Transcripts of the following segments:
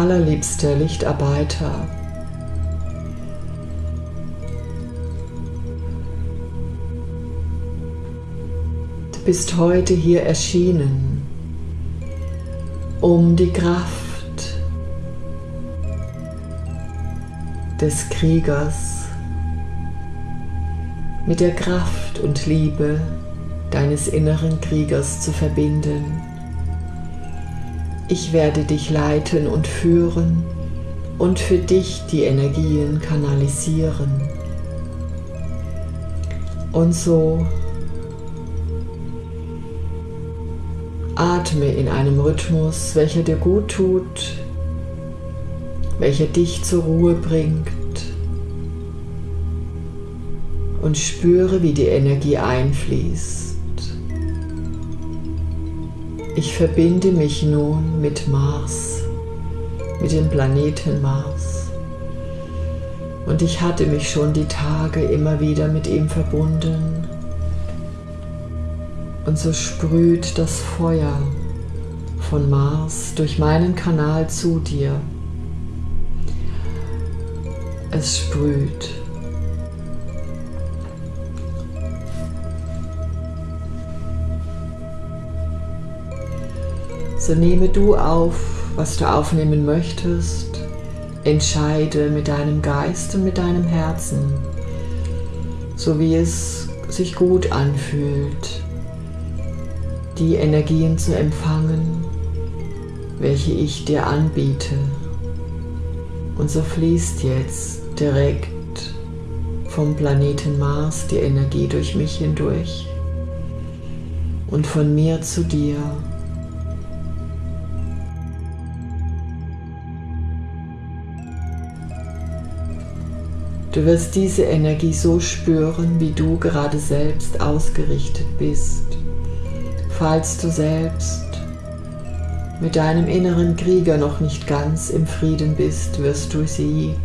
allerliebster Lichtarbeiter. Du bist heute hier erschienen, um die Kraft des Kriegers mit der Kraft und Liebe deines inneren Kriegers zu verbinden. Ich werde dich leiten und führen und für dich die Energien kanalisieren. Und so atme in einem Rhythmus, welcher dir gut tut, welcher dich zur Ruhe bringt und spüre, wie die Energie einfließt. Ich verbinde mich nun mit Mars, mit dem Planeten Mars. Und ich hatte mich schon die Tage immer wieder mit ihm verbunden. Und so sprüht das Feuer von Mars durch meinen Kanal zu dir. Es sprüht So nehme du auf, was du aufnehmen möchtest. Entscheide mit deinem Geist und mit deinem Herzen, so wie es sich gut anfühlt, die Energien zu empfangen, welche ich dir anbiete. Und so fließt jetzt direkt vom Planeten Mars die Energie durch mich hindurch und von mir zu dir. Du wirst diese Energie so spüren, wie du gerade selbst ausgerichtet bist. Falls du selbst mit deinem inneren Krieger noch nicht ganz im Frieden bist, wirst du sie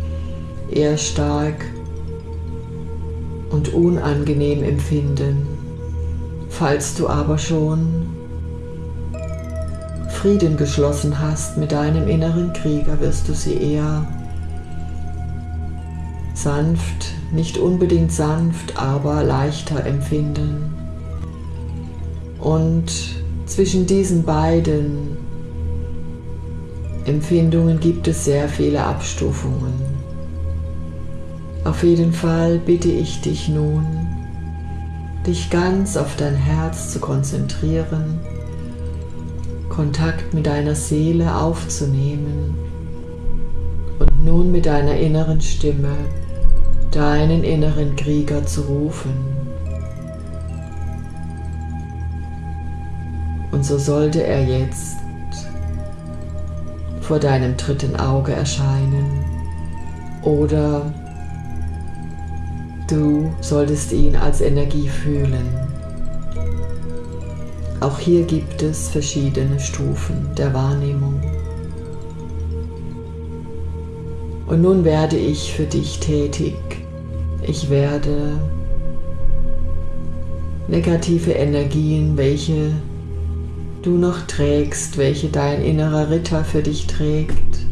eher stark und unangenehm empfinden. Falls du aber schon Frieden geschlossen hast mit deinem inneren Krieger, wirst du sie eher sanft, nicht unbedingt sanft, aber leichter empfinden. Und zwischen diesen beiden Empfindungen gibt es sehr viele Abstufungen. Auf jeden Fall bitte ich dich nun, dich ganz auf dein Herz zu konzentrieren, Kontakt mit deiner Seele aufzunehmen und nun mit deiner inneren Stimme deinen inneren Krieger zu rufen. Und so sollte er jetzt vor deinem dritten Auge erscheinen oder du solltest ihn als Energie fühlen. Auch hier gibt es verschiedene Stufen der Wahrnehmung. Und nun werde ich für dich tätig ich werde negative Energien, welche du noch trägst, welche dein innerer Ritter für dich trägt,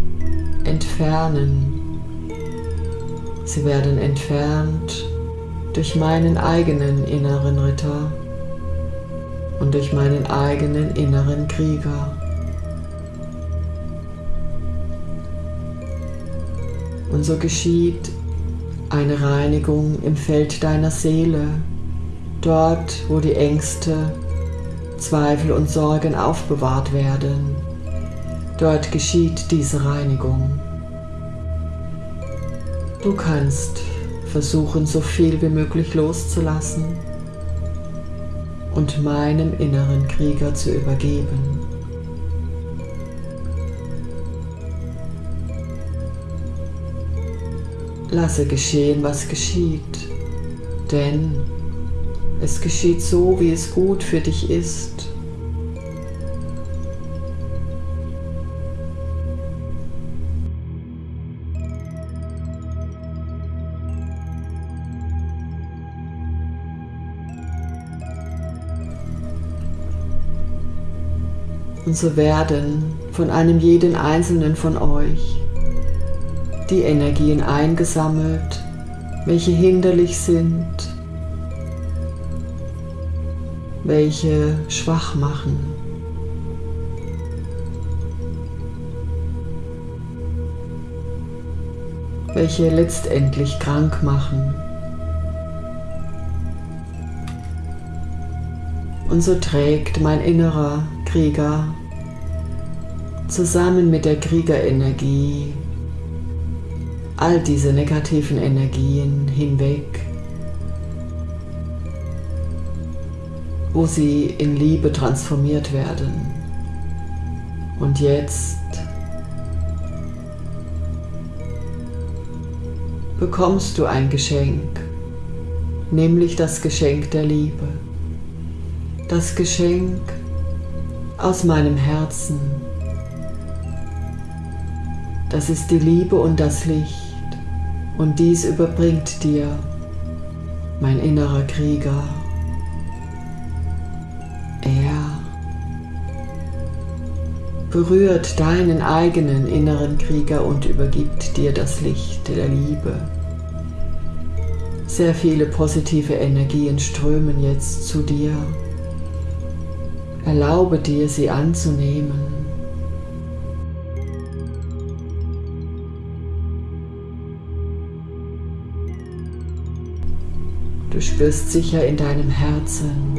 entfernen. Sie werden entfernt durch meinen eigenen inneren Ritter und durch meinen eigenen inneren Krieger. Und so geschieht eine Reinigung im Feld deiner Seele, dort wo die Ängste, Zweifel und Sorgen aufbewahrt werden. Dort geschieht diese Reinigung. Du kannst versuchen, so viel wie möglich loszulassen und meinem inneren Krieger zu übergeben. Lasse geschehen, was geschieht, denn es geschieht so, wie es gut für dich ist. Und so werden von einem jeden einzelnen von euch die Energien eingesammelt, welche hinderlich sind, welche schwach machen. welche letztendlich krank machen. Und so trägt mein innerer Krieger zusammen mit der Kriegerenergie all diese negativen Energien hinweg, wo sie in Liebe transformiert werden. Und jetzt bekommst du ein Geschenk, nämlich das Geschenk der Liebe. Das Geschenk aus meinem Herzen. Das ist die Liebe und das Licht. Und dies überbringt dir mein innerer Krieger. Er berührt deinen eigenen inneren Krieger und übergibt dir das Licht der Liebe. Sehr viele positive Energien strömen jetzt zu dir. Erlaube dir, sie anzunehmen. Du spürst sicher in deinem Herzen,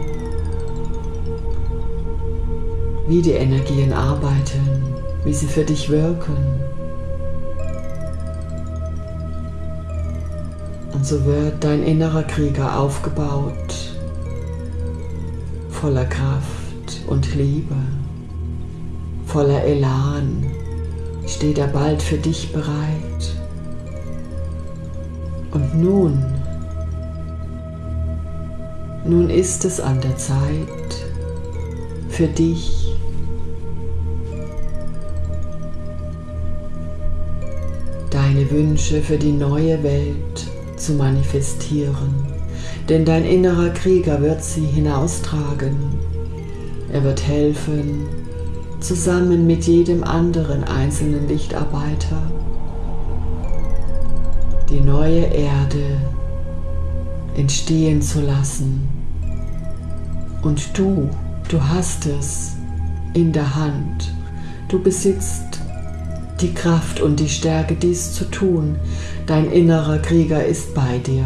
wie die Energien arbeiten, wie sie für dich wirken. Und so wird dein innerer Krieger aufgebaut, voller Kraft und Liebe, voller Elan, steht er bald für dich bereit. Und nun nun ist es an der Zeit für dich deine Wünsche für die neue Welt zu manifestieren, denn dein innerer Krieger wird sie hinaustragen. Er wird helfen, zusammen mit jedem anderen einzelnen Lichtarbeiter, die neue Erde entstehen zu lassen. Und du, du hast es in der Hand. Du besitzt die Kraft und die Stärke, dies zu tun. Dein innerer Krieger ist bei dir.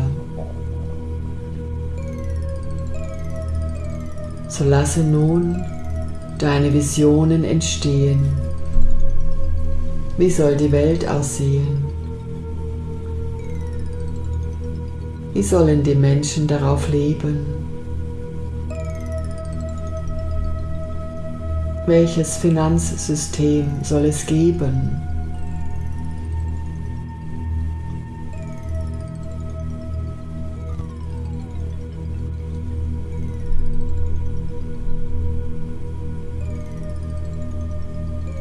So lasse nun deine Visionen entstehen. Wie soll die Welt aussehen? Wie sollen die Menschen darauf leben? Welches Finanzsystem soll es geben?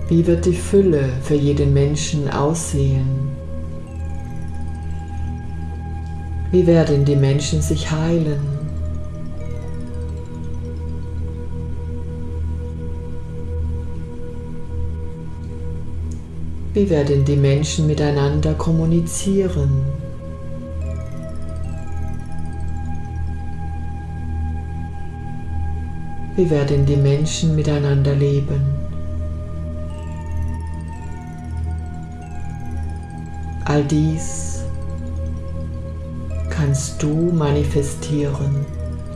Wie wird die Fülle für jeden Menschen aussehen? Wie werden die Menschen sich heilen? Wie werden die Menschen miteinander kommunizieren? Wie werden die Menschen miteinander leben? All dies kannst du manifestieren,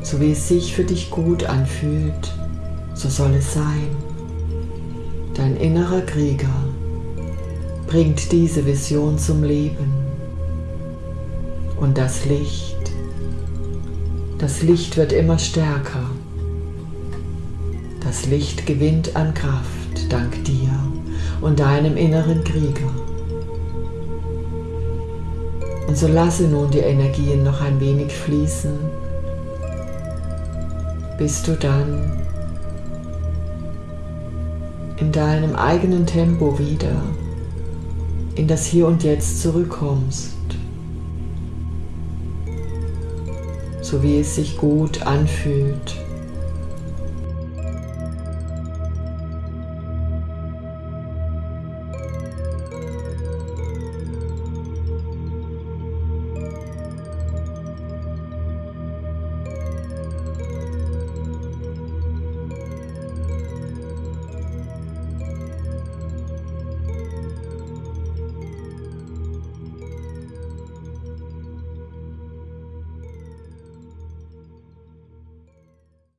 so wie es sich für dich gut anfühlt, so soll es sein. Dein innerer Krieger bringt diese Vision zum Leben. Und das Licht, das Licht wird immer stärker. Das Licht gewinnt an Kraft dank dir und deinem inneren Krieger. Und so lasse nun die Energien noch ein wenig fließen, bis du dann in deinem eigenen Tempo wieder in das Hier und Jetzt zurückkommst, so wie es sich gut anfühlt